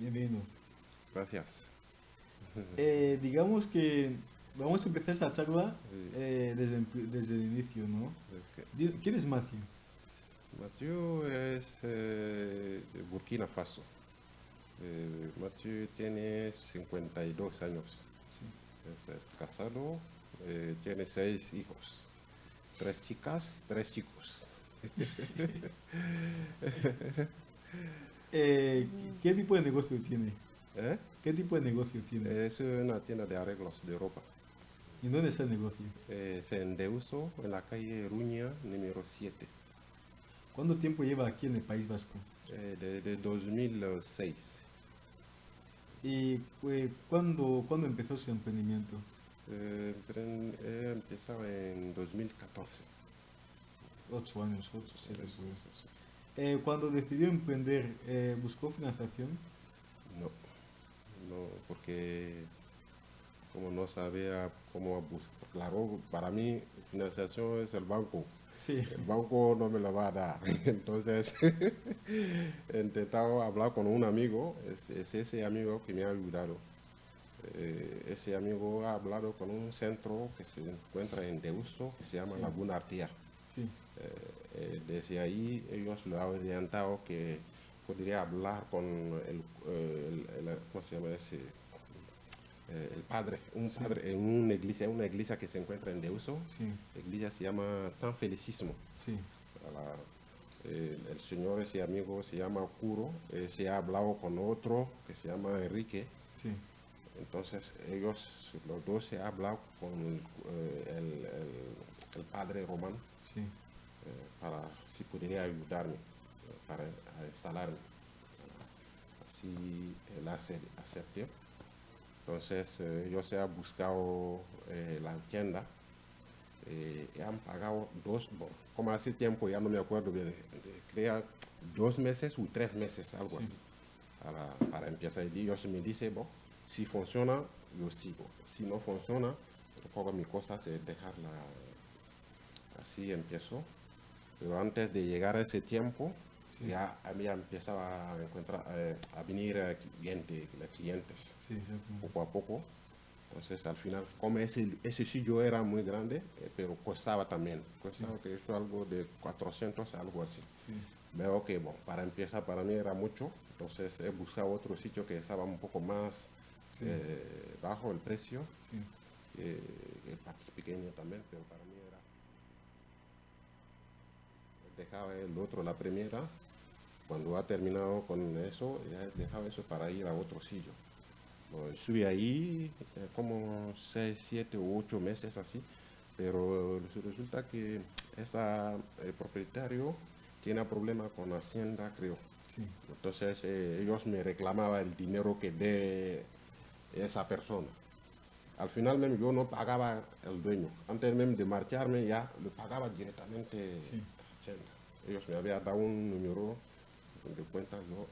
Bienvenido. Gracias. Eh, digamos que vamos a empezar esta charla eh, desde, desde, el inicio, ¿no? ¿Quién es Matthew? Matthew es eh, de Burkina Faso. Matthew tiene 52 años. Sí. Es, casado, tiene seis hijos. Tres chicas, tres chicos. Eh, ¿Qué tipo de negocio tiene? ¿Qué tipo de negocio tiene? Es una tienda de arreglos de ropa. ¿Y dónde está el negocio? Es en Deuso, en la calle Ruña, número 7. ¿Cuánto tiempo lleva aquí en el País Vasco? desde 2006. ¿Y pues, ¿cuándo, ¿cuándo empezó su emprendimiento? Eh, he empezado en 2014. Ocho años, ocho, siete eh, cuando decidió emprender, eh, ¿buscó financiación? No, no, porque como no sabía cómo buscar, claro, para mí financiación es el banco. Sí. El banco no me lo va a dar. Entonces, he intentado hablar con un amigo, es, ese amigo que me ha ayudado. Eh, ese amigo ha hablado con un centro que se encuentra en Deusto, que se llama Laguna Artia. Sí. Eh, eh, desde ahí ellos lo han orientado que podría hablar con el, ¿cómo se llama ese? el padre, un padre en una iglesia, una iglesia que se encuentra en Deuso. La iglesia se llama San Felicismo. Sí. el, señor, ese amigo, se llama Curo. se ha hablado con otro que se llama Enrique. Sí. Entonces ellos, los dos se han hablado con el, el padre Román. Sí. Eh, para si pudiera ayudarme eh, para instalarme. Así él aceptó. Entonces eh, yo se ha buscado la tienda y han pagado dos, como hace tiempo, ya no me acuerdo bien, crea dos meses o tres meses, algo así, para, para, empezar. Y ellos me dice, bueno, si funciona, yo sigo. Si no funciona, pongo mis cosas y dejarla. Así empiezo. Pero antes de llegar a ese tiempo, ya a mí empezaba a encontrar, eh, a venir eh, cliente, clientes, poco a poco. Entonces, al final, como ese, ese sitio era muy grande, eh, pero costaba también. Costaba que eso algo de 400, algo así. Veo que, bueno, para empezar, para mí era mucho. Entonces, he buscado otro sitio que estaba un poco más bajo el precio. el pequeño también, pero para mí dejaba el otro la primera, cuando ha terminado con eso, ya dejaba eso para ir a otro sitio. subí ahí eh, como 6, 7 u 8 meses así, pero resulta que esa, el propietario tiene problema con Hacienda, creo. Entonces eh, ellos me reclamaban el dinero que de esa persona. Al final yo no pagaba el dueño. Antes de marcharme ya lo pagaba directamente ellos me habían dado un número de cuenta, yo,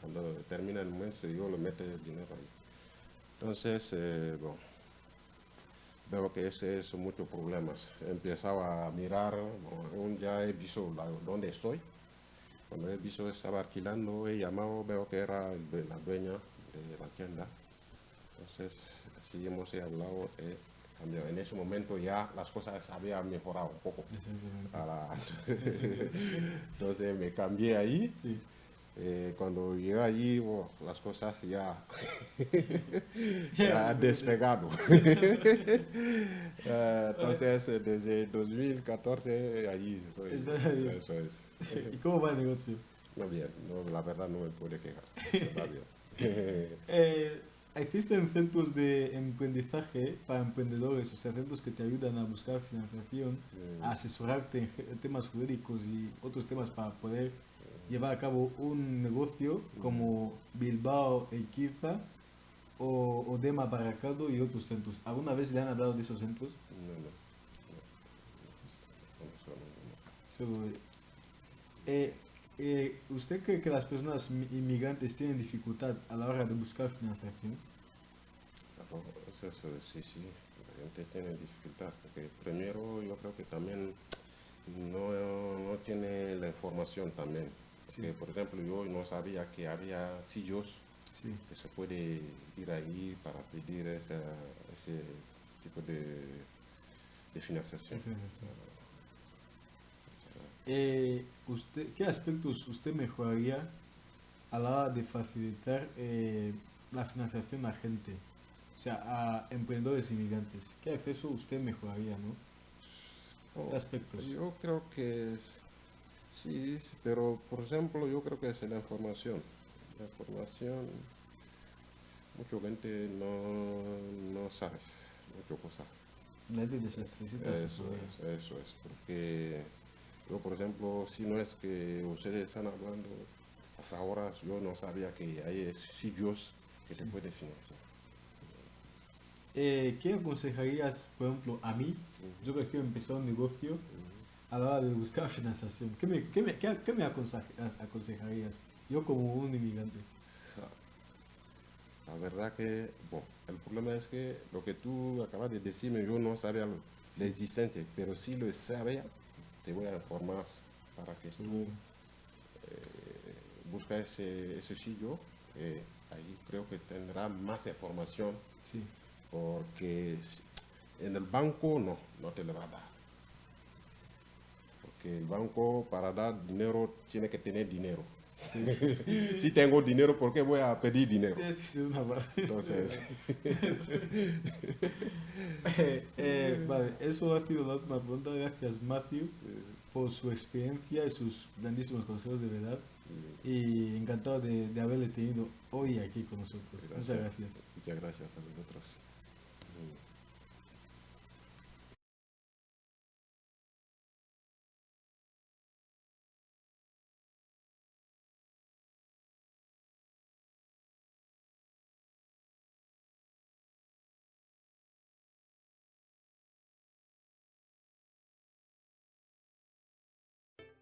cuando termina el mes, yo lo mete el dinero ahí. Entonces, eh, bueno, veo que ese son muchos problemas. Empezaba a mirar, ya he visto dónde estoy. Cuando he visto estaba alquilando, he llamado, veo que era la dueña de la tienda. Entonces, así hemos hablado. Eh, en ese momento ya las cosas habían mejorado un poco. entonces, me cambié ahí. Eh, cuando llegué allí, las cosas ya, han despegado. Eh, entonces, desde 2014, allí estoy. Eso es. ¿Y cómo va el negocio? No, bien. No, la verdad no me puede quejar. Está bien. Eh, Existen centros de emprendizaje para emprendedores, o sea, centros que te ayudan a buscar financiación, a asesorarte en temas jurídicos y otros temas para poder llevar a cabo un negocio como Bilbao, Eikiza o, o Dema Baracaldo y otros centros. ¿Alguna vez le han hablado de esos centros? No, no. no. Eh, eh, ¿Usted cree que las personas inmigrantes tienen dificultad a la hora de buscar financiación? Eso, sí, sí, la gente tiene dificultad, porque primero yo creo que también no, no tiene la información también. por ejemplo, yo no sabía que había sillos Sí. que se puede ir ahí para pedir esa- ese tipo de, de financiación. Eh, usted, ¿Qué aspectos usted mejoraría a la hora de facilitar eh, la financiación a gente? O sea, a emprendedores inmigrantes. ¿Qué acceso usted mejoraría, no? Oh, ¿Qué aspectos? Yo creo que es- sí, pero por ejemplo, yo creo que es la información. La información, mucha gente no, no sabe muchas cosas. La gente necesita Eso asesoría. es, eso es, porque yo, por ejemplo, si no es que ustedes están hablando, hasta ahora yo no sabía que hay sitios que te pueden financiar. Eh, ¿Qué aconsejarías, por ejemplo, a mí? Yo que quiero empezar un negocio a la hora de buscar financiación. ¿Qué me, qué me, qué- qué me aconseja- aconsejarías? Yo como un inmigrante. La verdad que, bueno, el problema es que lo que tú acabas de decirme, yo no sabía lo, existente, pero si lo sabía, te voy a informar para que tú Seguro. busques ese, ese sitio. eh, ahí creo que tendrá más información, Sí. porque en el banco no, no te lo va a dar. Porque el banco para dar dinero tiene que tener dinero. Si tengo dinero, ¿por qué voy a pedir dinero? Es una. Entonces, Eh, eh, vale, eso ha sido la última pregunta. Gracias, Matthew, por su experiencia y sus grandísimos consejos de verdad. Y encantado de, de haberle tenido hoy aquí con nosotros. Muchas gracias. Muchas gracias a vosotros.